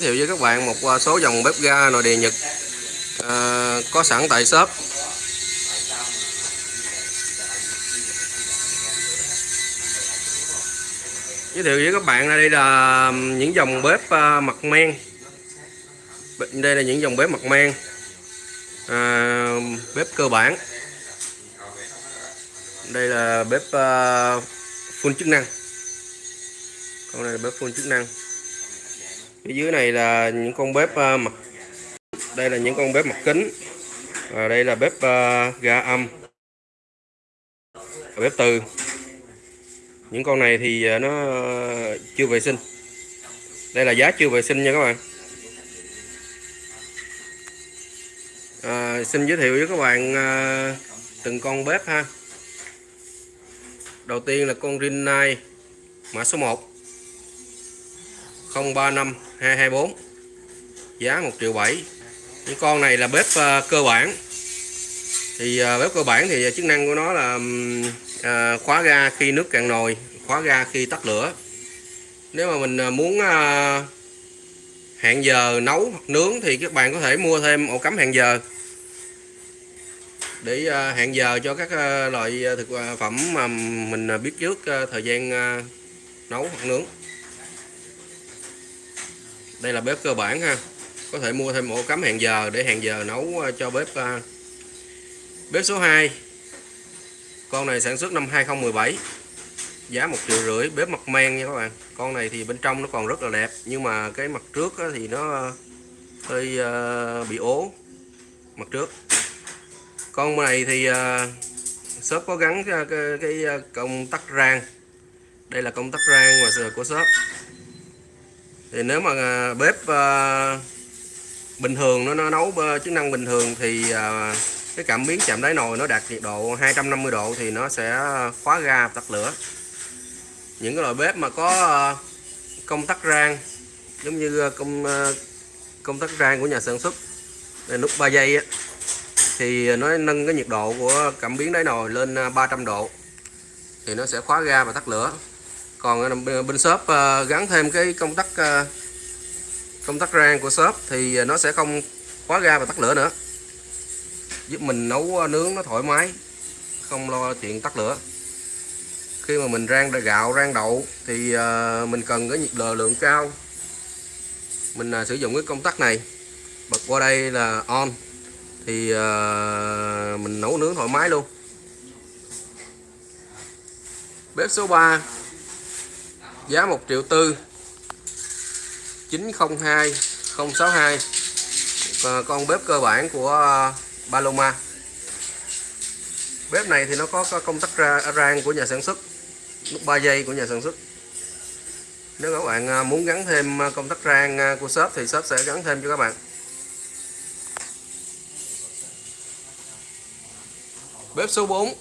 thiệu với các bạn một à, số dòng bếp ga nội địa Nhật à, có sẵn tại shop. Giới thiệu với các bạn là đây là những dòng bếp à, mặt men. Đây là những dòng bếp mặt men à, bếp cơ bản. Đây là bếp uh, full chức năng. Con này là bếp full chức năng phía dưới này là những con bếp ờ, mặt đây là những con bếp mặt kính và đây là bếp ờ, ga âm bếp từ. Những con này thì ờ, nó chưa vệ sinh. Đây là giá chưa vệ sinh nha các bạn. À, xin giới thiệu với các bạn à, từng con bếp ha. Đầu tiên là con Rinnai mã số 1 035 224 giá 1 triệu 7 những con này là bếp ờ, cơ bản. Thì ờ, bếp cơ bản thì chức năng của nó là ờ, khóa ga khi nước cạn nồi, khóa ga khi tắt lửa. Nếu mà mình muốn hẹn giờ nấu hoặc nướng thì các bạn có thể mua thêm ổ cắm hẹn giờ. Để hẹn giờ cho các loại thực phẩm mà mình biết trước thời gian nấu hoặc nướng đây là bếp cơ bản ha. Có thể mua thêm ổ cắm hẹn giờ để hẹn giờ nấu ờ, cho bếp ờ, bếp số 2 con này sản xuất năm 2017 giá một triệu rưỡi bếp mặt men nha các bạn. Con này thì bên trong nó còn rất là đẹp nhưng mà cái mặt trước thì nó hơi ờ, bị ố mặt trước. Con này thì shop có gắn cái, cái, công tắc rang. Đây là công tắc rang của shop thì nếu mà à, bếp à, bình thường nó, nó nấu à, chức năng bình thường thì cái cảm biến chạm đáy nồi nó đạt nhiệt độ 250 độ thì nó sẽ khóa ga tắt lửa. Những cái loại bếp mà có công tắc rang giống như công công tắc rang của nhà sản xuất nút 3 giây á thì nó nâng cái nhiệt độ của cảm biến đáy nồi lên 300 độ thì nó sẽ khóa ga và tắt lửa. Còn bên shop gắn thêm cái công tắc Ờ, công tắc rang của shop thì ờ, nó sẽ không khóa ga và tắt lửa nữa. Giúp mình nấu ờ, nướng nó thoải mái, không lo chuyện tắt lửa. Khi mà mình rang gạo, rang đậu thì mình cần cái nhiệt độ lượng cao. Mình sử dụng cái công tắc này. Bật qua đây là on thì mình nấu nướng thoải mái luôn. Bếp số 3 giá 1 triệu tư. 902 062 con bếp cơ bản của à, Paloma. Bếp này thì nó có, công tắc ra, rang của nhà sản xuất nút 3 giây của nhà sản xuất. Nếu các bạn à, muốn gắn thêm à, công tắc rang của shop thì shop sẽ gắn thêm cho các bạn. Bếp số 4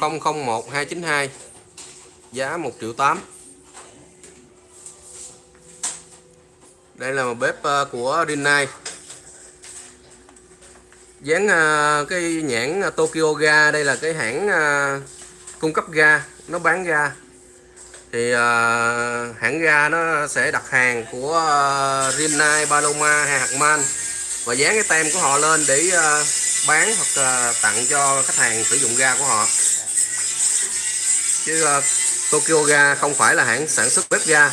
001 292 Giá 1 triệu 8 Đây là một bếp ờ, của Rinnai. Dán ờ, cái nhãn ờ, Tokyo Ga. Đây là cái hãng cung cấp ga. Nó bán ga. Thì hãng ga nó sẽ đặt hàng của Rinnai, Paloma hay Hartmann. Và dán cái tem của họ lên để bán hoặc tặng cho khách hàng sử dụng ga của họ. Chứ uh, Tokyo ga không phải là hãng sản xuất bếp ga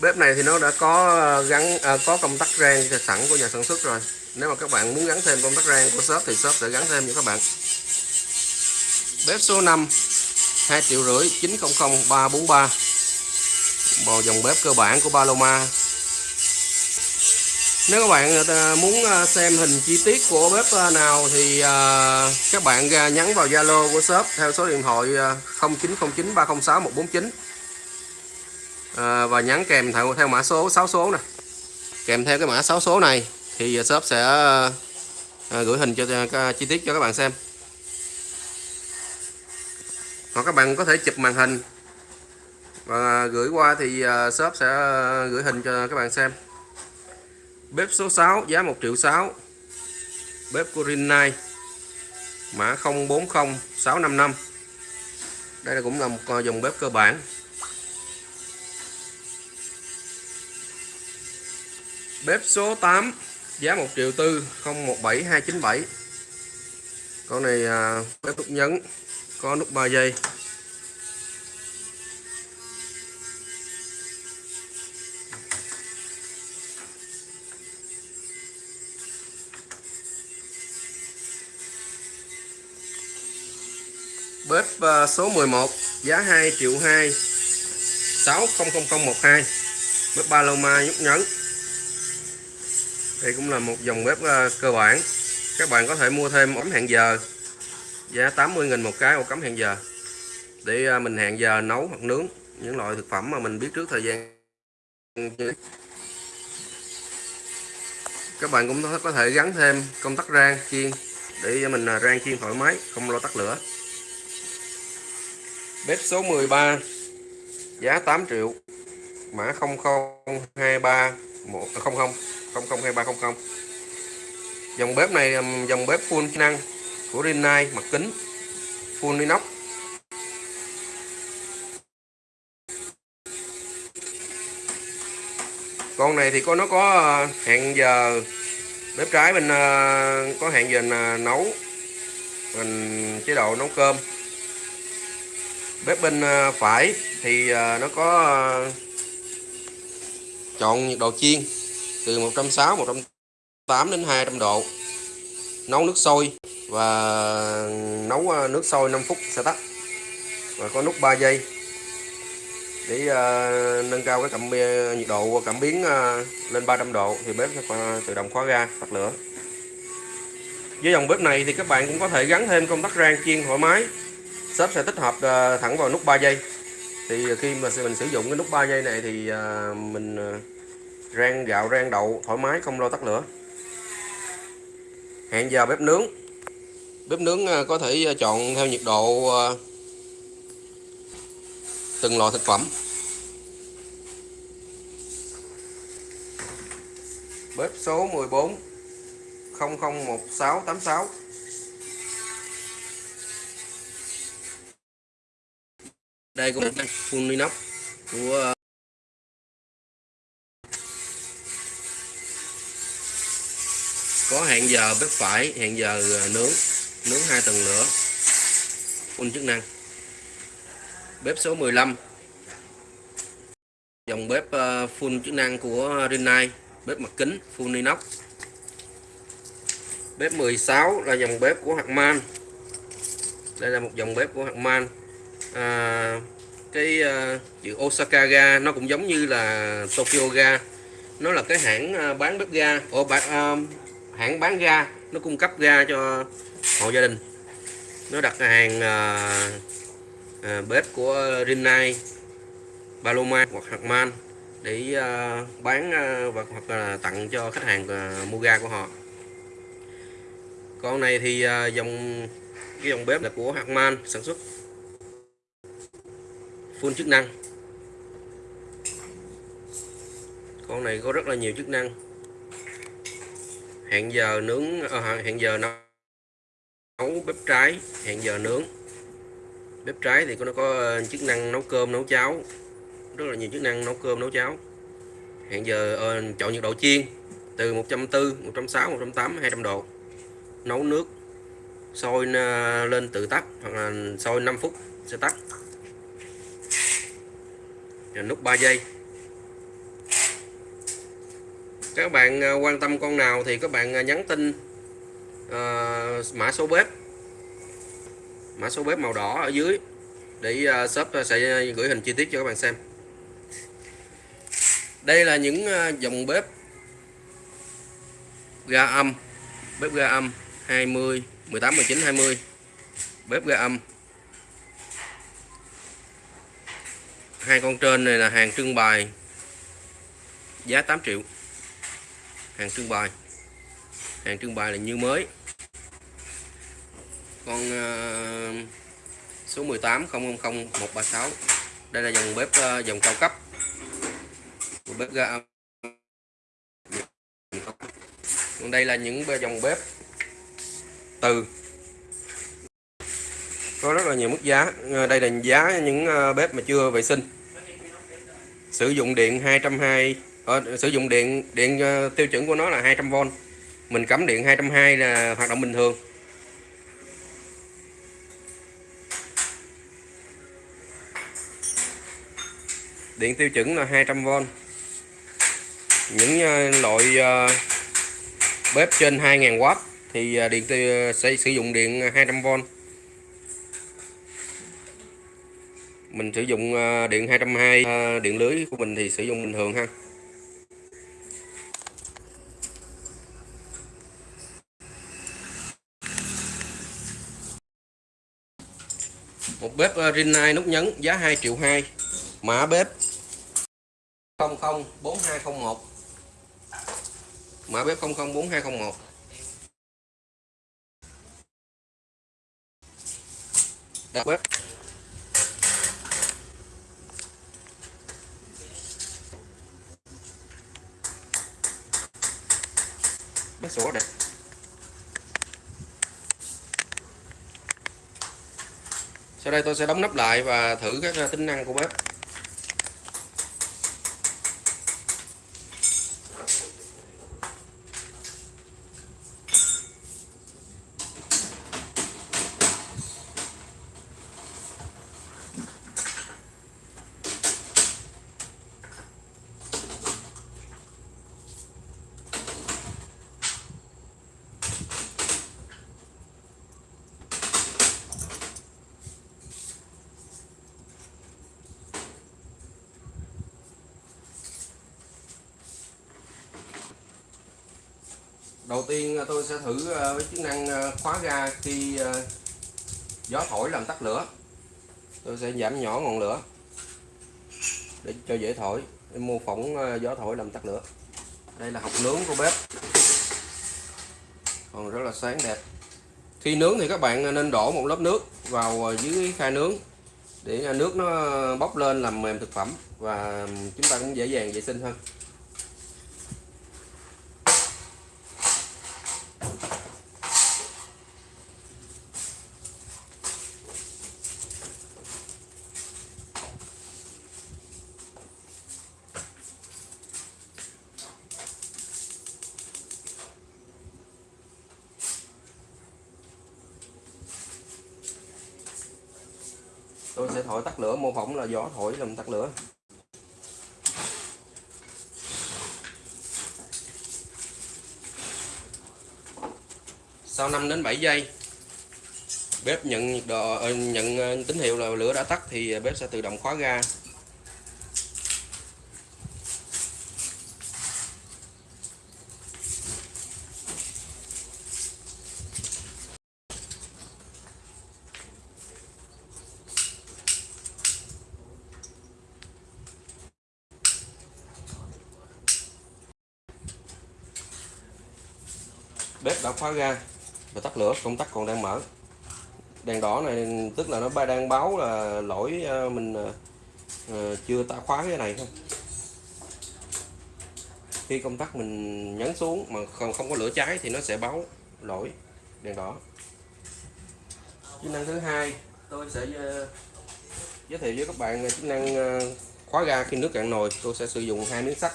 bếp này thì nó đã có ờ, gắn à, có công tắc rang sẵn của nhà sản xuất rồi. Nếu mà các bạn muốn gắn thêm công tắc rang của shop thì shop sẽ gắn thêm cho các bạn. Bếp số 5 2 triệu rưỡi 900 343 bò dòng bếp cơ bản của Paloma. Nếu các bạn ờ, muốn xem hình chi tiết của bếp nào thì các bạn nhắn vào Zalo của shop theo số điện thoại 0909 à, và nhắn kèm theo theo mã số 6 số nè. Kèm theo cái mã 6 số này thì shop sẽ à, gửi hình cho chi tiết cho các bạn xem. Hoặc các bạn có thể chụp màn hình và gửi qua thì ờ, shop sẽ gửi hình cho các bạn xem. Bếp số 6 giá 1 triệu 6 Bếp Corinai Rinnai Mã 040655 Đây là cũng là một dòng bếp cơ bản. Bếp số 8 giá 1 triệu tư 017297 con này à, bếp nút nhấn có nút 3 giây. Bếp à, số 11 giá 2 triệu 2 600012 bếp ba Paloma nhúc nhấn đây cũng là một dòng bếp ờ, cơ bản. Các bạn có thể mua thêm ống hẹn giờ. Giá 80.000 một cái ổ cắm hẹn giờ. Để ờ, mình hẹn giờ nấu hoặc nướng những loại thực phẩm mà mình biết trước thời gian. Các bạn cũng có thể gắn thêm công tắc rang, chiên để mình ờ, rang chiên thoải mái, không lo tắt lửa. Bếp số 13 giá 8 triệu. Mã 0023 100 002300 dòng bếp này dòng bếp full chức năng của Rinnai, mặt kính, full inox. Con này thì có, nó có ờ, hẹn giờ bếp trái mình ờ, có hẹn giờ ờ, nấu, mình chế độ nấu cơm. Bếp bên phải thì nó có chọn nhiệt độ chiên từ 160 180 đến 200 độ. Nấu nước sôi và nấu ờ, nước sôi 5 phút sẽ tắt. Và có nút 3 giây để uh, nâng cao cái cảm ờ, nhiệt độ cảm biến uh, lên 300 độ thì bếp sẽ tự động khóa ga tắt lửa. Với dòng bếp này thì các bạn cũng có thể gắn thêm công tắc rang chiên thoải mái. Shop sẽ tích hợp uh, thẳng vào nút 3 giây. Thì khi mà mình sử dụng cái nút 3 giây này thì uh, mình uh, rang gạo, rang đậu, thoải mái, không lo tắt lửa. Hẹn giờ bếp nướng. Bếp nướng à, có thể à, chọn theo nhiệt độ à, từng loại thực phẩm. Bếp số 14 001686 đây cũng là full inox của có hẹn giờ bếp phải hẹn giờ à, nướng nướng hai tầng lửa. Full chức năng. Bếp số 15 dòng bếp à, full chức năng của Rinnai. Bếp mặt kính full inox. Bếp 16 là dòng bếp của Hackman đây là một dòng bếp của Hackman à, cái uh, chữ Osaka ga nó cũng giống như là Tokyo ga. Nó là cái hãng bán bếp ga. Ở bán, uh, hãng bán ga nó cung cấp ga cho hộ gia đình. Nó đặt hàng à, à, bếp của Rinnai Paloma hoặc Hartman để à, bán à, và hoặc là tặng cho khách hàng à, mua ga của họ. Con này thì à, dòng cái dòng bếp là của Hartman sản xuất. Full chức năng. Con này có rất là nhiều chức năng hẹn giờ nướng à, hẹn giờ nấu bếp trái hẹn giờ nướng. Bếp trái thì nó có ờ, chức năng nấu cơm nấu cháo. Rất là nhiều chức năng nấu cơm nấu cháo. Hẹn giờ à, chọn nhiệt độ chiên từ 140 160 180 200 độ. Nấu nước sôi lên tự tắt hoặc là sôi 5 phút sẽ tắt. Nút 3 giây các bạn à, quan tâm con nào thì các bạn à, nhắn tin. Uh, mã số bếp. Mã số bếp màu đỏ ở dưới. Để uh, shop sẽ gửi hình chi tiết cho các bạn xem. Đây là những uh, dòng bếp ga âm. Bếp ga âm 20 18 19 20 bếp ga âm. Hai con trên này là hàng trưng bày. Giá 8 triệu hàng trưng bày. Hàng trưng bày là như mới. Con uh, số 18 136 đây là dòng bếp uh, dòng cao cấp. Bếp ga còn đây là những dòng bếp từ. Có rất là nhiều mức giá. Ờ, đây là giá những bếp mà chưa vệ sinh. Sử dụng điện 220 Ờ, sử dụng điện điện ờ, tiêu chuẩn của nó là 200V mình cắm điện 220 là hoạt động bình thường. Điện tiêu chuẩn là 200V những ờ, loại ờ, bếp trên 2000W thì điện tiêu sẽ sử dụng điện 200V mình sử dụng điện 220 điện lưới của mình thì sử dụng bình thường ha. Bếp ờ, Rinnai nút nhấn giá 2 triệu 2 mã bếp. 004201 mã bếp 004201 đặt bếp. Bếp sổ đẹp sau đây tôi sẽ đóng nắp lại và thử các à, tính năng của bếp. Đầu tiên à, tôi sẽ thử à, với chức năng à, khóa ga khi gió thổi làm tắt lửa. Tôi sẽ giảm nhỏ ngọn lửa để cho dễ thổi, để mô phỏng gió thổi làm tắt lửa. Đây là hộp nướng của bếp. Còn rất là sáng đẹp. Khi nướng thì các bạn nên đổ một lớp nước vào dưới khay nướng để nước nó bốc lên làm mềm thực phẩm và chúng ta cũng dễ dàng vệ sinh hơn. Để thổi tắt lửa, mô phỏng là gió thổi làm tắt lửa. Sau 5 đến 7 giây, bếp nhận nhiệt độ ờ, nhận ờ, tín hiệu là lửa đã tắt thì bếp sẽ tự động khóa ga. Bếp đã khóa ga và tắt lửa, công tắc còn đang mở. Đèn đỏ này, tức là nó đang báo là lỗi ờ, mình ờ, ờ, chưa ta khóa cái này. Không khi công tắc mình nhấn xuống mà không không có lửa cháy thì nó sẽ báo lỗi, đèn đỏ. Chức năng thứ hai, tôi sẽ giới thiệu với các bạn chức năng khóa ga khi nước cạn nồi. Tôi sẽ sử dụng hai miếng sắt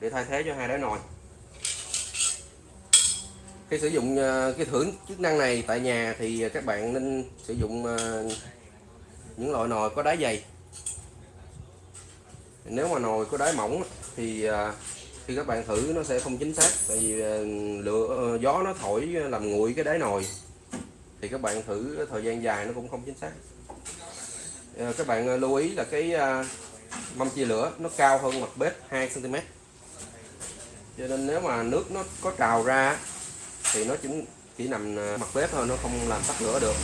để thay thế cho hai đáy nồi khi sử dụng ờ, cái thưởng chức năng này tại nhà thì các bạn nên sử dụng ờ, những loại nồi có đáy dày. Nếu mà nồi có đáy mỏng thì ờ, khi các bạn thử nó sẽ không chính xác tại vì lửa gió nó thổi làm nguội cái đáy nồi. Thì các bạn thử thời gian dài nó cũng không chính xác. Các bạn lưu ý là cái mâm chia lửa nó cao hơn mặt bếp 2 cm cho nên nếu mà nước nó có trào ra thì nó chỉ chỉ nằm à, mặt bếp thôi nó không làm tắt lửa được.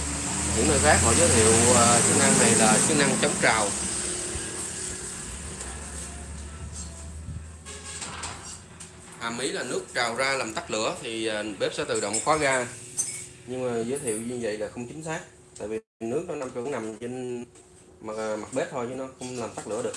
Những nơi khác họ giới thiệu à, chức năng này là chức năng chống trào. Hàm ý là nước trào ra làm tắt lửa thì à, bếp sẽ tự động khóa ga. Nhưng mà giới thiệu như vậy là không chính xác tại vì nước nó nằm cũng nằm trên mặt, mặt bếp thôi chứ nó không làm tắt lửa được.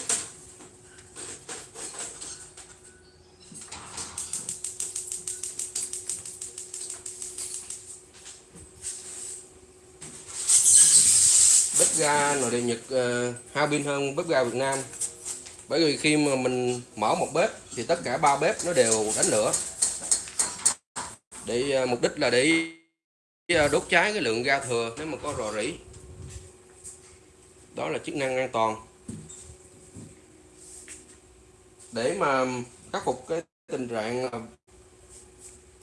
Bếp ga nội địa Nhật ờ, uh, hao pin hơn bếp ga Việt Nam. Bởi vì khi mà mình mở một bếp thì tất cả ba bếp nó đều đánh lửa. Để ờ, mục đích là để ờ, đốt cháy cái lượng ga thừa nếu mà có rò rỉ. Đó là chức năng an toàn. Để mà khắc phục cái tình trạng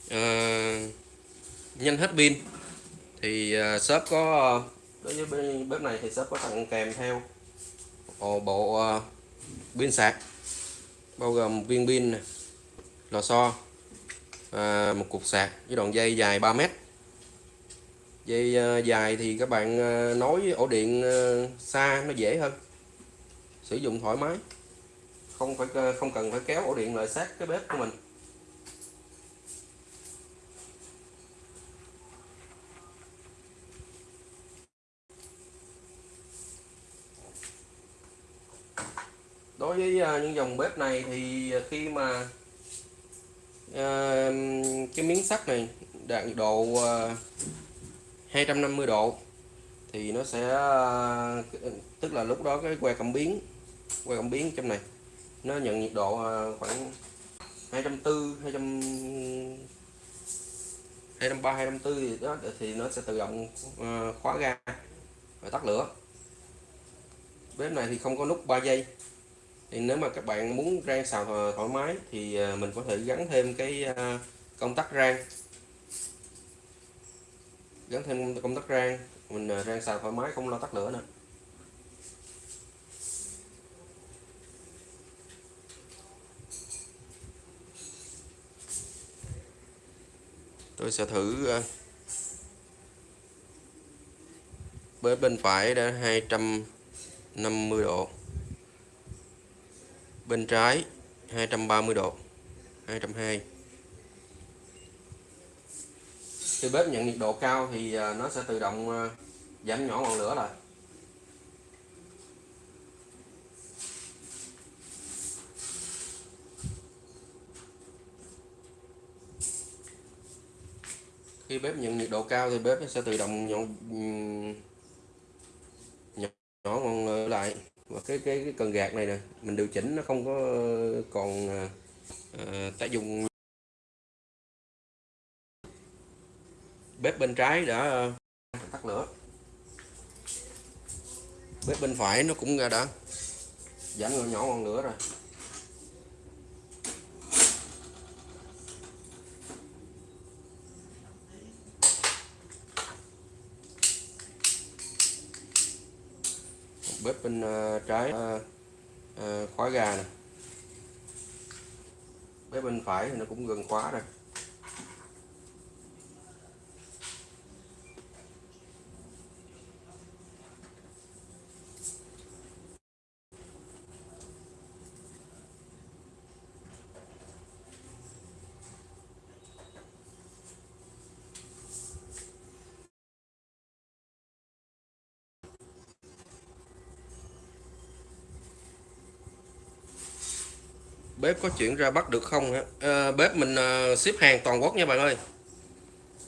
uh, nhanh hết pin thì uh, shop có đối với bếp này thì shop có tặng kèm theo bộ, bộ uh, pin sạc bao gồm viên pin lò xo à, một cục sạc với đoạn dây dài 3 mét. Dây uh, dài thì các bạn uh, nối ổ điện uh, xa nó dễ hơn. Sử dụng thoải mái. Không phải không cần phải kéo ổ điện lại sát cái bếp của mình. Với à, những dòng bếp này thì khi mà à, cái miếng sắt này đạt độ à, 250 độ thì nó sẽ à, tức là lúc đó cái que cảm biến que cảm biến trong này nó nhận nhiệt độ à, khoảng 240 200 230 240 thì đó thì nó sẽ tự động à, khóa ga và tắt lửa. Bếp này thì không có nút 3 giây thì nếu mà các bạn muốn rang xào ờ, thoải mái thì ờ, mình có thể gắn thêm cái ờ, công tắc rang. Gắn thêm công tắc rang, mình rang xào thoải mái, không lo tắt lửa nè tôi sẽ thử bếp bên phải đã 250 độ bên trái 230 độ 220 khi bếp nhận nhiệt độ cao thì à, nó sẽ tự động à, giảm nhỏ ngọn lửa lại. Khi bếp nhận nhiệt độ cao thì bếp sẽ tự động nhỏ nhỏ, ngọn lửa lại và cái cái cái cần gạt này nè mình điều chỉnh nó không có còn à, à tác dụng bếp bên trái đã à, tắt lửa. Bếp bên phải nó cũng đã. Giảm nhỏ ngọn lửa rồi. Bếp bên ờ, trái ờ, ờ, khóa gà nè. Bếp bên phải thì nó cũng gần khóa rồi. Bếp có chuyển ra Bắc được không hả? À, bếp mình ờ, ship hàng toàn quốc nha bạn ơi.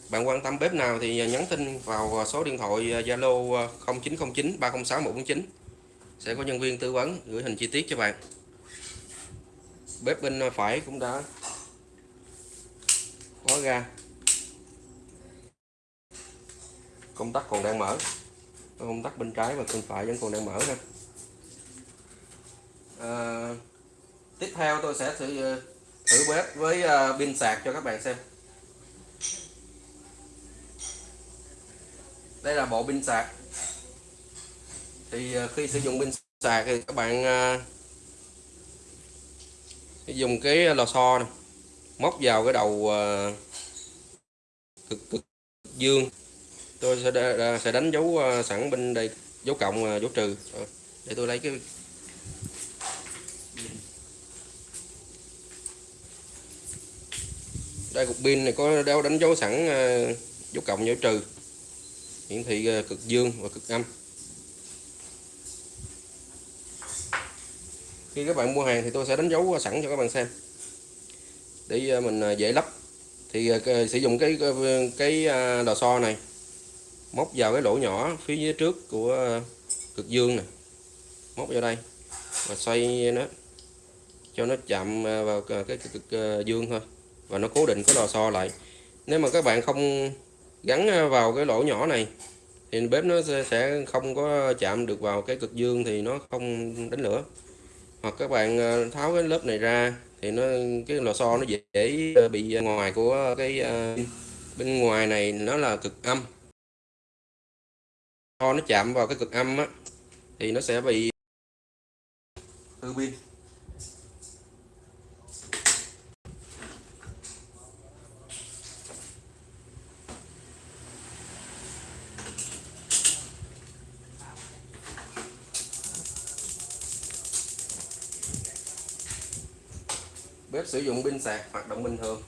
Bạn quan tâm bếp nào thì nhắn tin vào ờ, số điện thoại Zalo 0909 306 149 sẽ có nhân viên tư vấn gửi hình chi tiết cho bạn. Bếp bên phải cũng đã khóa ra. Công tắc còn đang mở. Công tắc bên trái và bên phải vẫn còn đang mở ha à, tiếp theo tôi sẽ thử ờ, thử bếp với ờ, pin sạc cho các bạn xem. Đây là bộ pin sạc. Thì ờ, khi sử dụng pin sạc thì các bạn dùng cái lò xo này, móc vào cái đầu cực cực dương. Tôi sẽ sẽ đánh dấu sẵn bên đây, dấu cộng dấu trừ. Để tôi lấy cái đây, cục pin này có đeo đánh dấu sẵn ờ, dấu cộng, dấu trừ. Hiển thị ờ, cực dương và cực âm. Khi các bạn mua hàng thì tôi sẽ đánh dấu sẵn cho các bạn xem. Để ờ, mình dễ lắp. Thì sử dụng cái cái lò xo này. Móc vào cái lỗ nhỏ phía dưới trước của cực dương này móc vào đây và xoay nó cho nó chạm vào cái cực dương thôi và nó cố định cái lò xo lại. Nếu mà các bạn không gắn à, vào cái lỗ nhỏ này, thì bếp nó sẽ không có chạm được vào cái cực dương thì nó không đánh lửa. Hoặc các bạn à, tháo cái lớp này ra, thì nó, cái lò xo nó dễ à, bị ngoài của cái bên ngoài này nó là cực âm. Nó chạm vào cái cực âm á, thì nó sẽ bị hư pin. Sử dụng pin sạc hoạt động bình thường.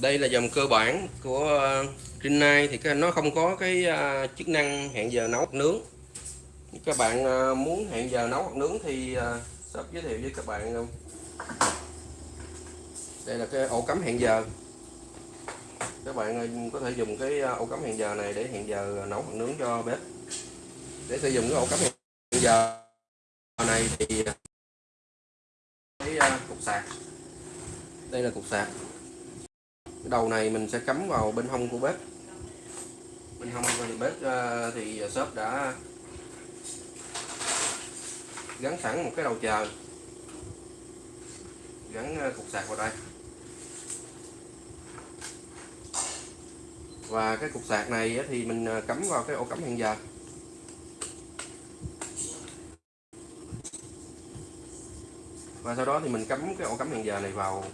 Đây là dòng cơ bản của ờ, Rinnai thì nó không có cái ờ, chức năng hẹn giờ nấu hoặc nướng. Các bạn ờ, muốn hẹn giờ nấu hoặc nướng thì sắp shop giới thiệu với các bạn đây là cái ổ cắm hẹn giờ các bạn ờ, có thể dùng cái ờ, ổ cắm hẹn giờ này để hẹn giờ ờ, nấu hoặc nướng cho bếp. Để sử dụng cái ổ cắm hẹn giờ này thì cái cục sạc. Đây là cục sạc. Cái đầu này mình sẽ cắm vào bên hông của bếp. Bên hông của bếp thì shop đã gắn sẵn một cái đầu chờ. Gắn cục sạc vào đây. Và cái cục sạc này thì mình à, cắm vào cái ổ cắm hẹn giờ. Và sau đó thì mình cắm cái ổ cắm hẹn giờ này vào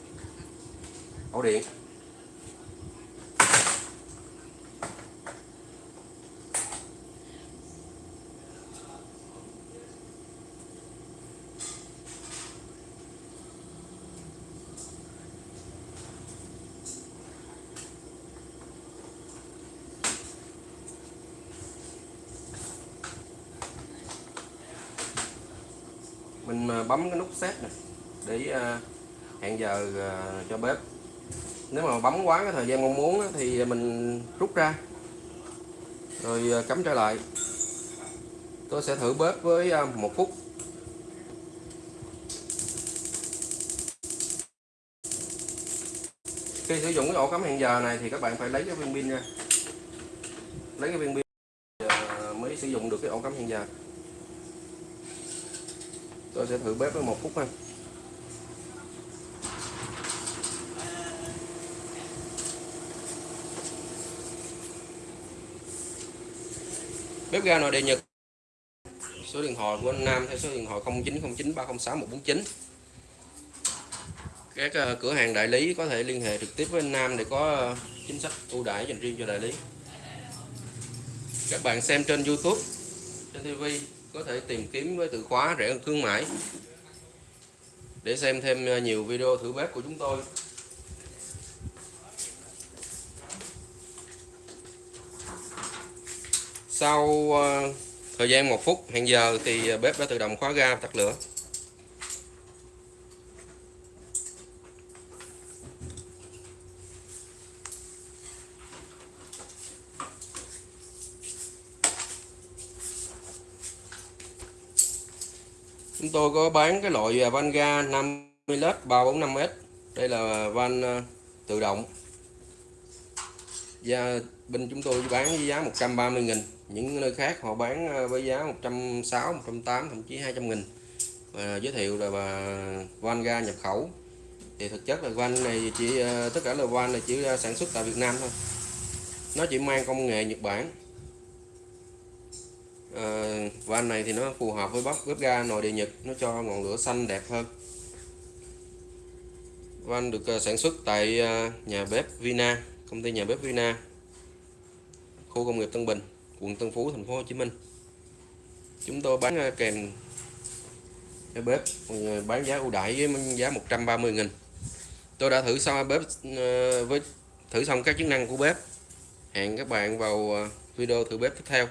ổ điện mình à, bấm cái nút set này để ờ, hẹn giờ ờ, cho bếp. Nếu mà bấm quá cái thời gian mong muốn thì mình rút ra. Rồi ờ, cắm trở lại. Tôi sẽ thử bếp với một phút. Khi sử dụng cái ổ cắm hẹn giờ này thì các bạn phải lấy cái viên pin ra. Lấy cái viên pin mới sử dụng được cái ổ cắm hẹn giờ tôi sẽ thử bếp với một phút ha bếp ga nội địa Nhật. Số điện thoại của anh Nam theo số điện thoại 0909 306 149 các ờ, cửa hàng đại lý có thể liên hệ trực tiếp với anh Nam để có ờ, chính sách ưu đãi dành riêng cho đại lý. Các bạn xem trên YouTube, trên TV có thể tìm kiếm với từ khóa rẻ hơn khuyến mãi. Để xem thêm à, nhiều video thử bếp của chúng tôi. Sau à, thời gian một phút, hẹn giờ thì à, bếp đã tự động khóa ga, tắt lửa. Tôi có bán cái loại à, van ga 50 led 345S đây là van à, tự động. Và bên chúng tôi bán với giá 130 nghìn. Những nơi khác họ bán à, với giá 160 180 thậm chí 200 nghìn. Và giới thiệu là van ga nhập khẩu. Thì thực chất là van này chỉ tất cả là van này chỉ sản xuất tại Việt Nam thôi. Nó chỉ mang công nghệ Nhật Bản. Ờ, van này thì nó phù hợp với bắp bếp ga nồi địa nhật, nó cho ngọn lửa xanh đẹp hơn. Van được ờ, sản xuất tại ờ, nhà bếp Vina, công ty nhà bếp Vina, khu công nghiệp Tân Bình, quận Tân Phú, thành phố Hồ Chí Minh. Chúng tôi bán kèm cái bếp bán giá ưu đãi với giá 130 nghìn. Tôi đã thử xong bếp với, thử xong các chức năng của bếp. Hẹn các bạn vào video thử bếp tiếp theo.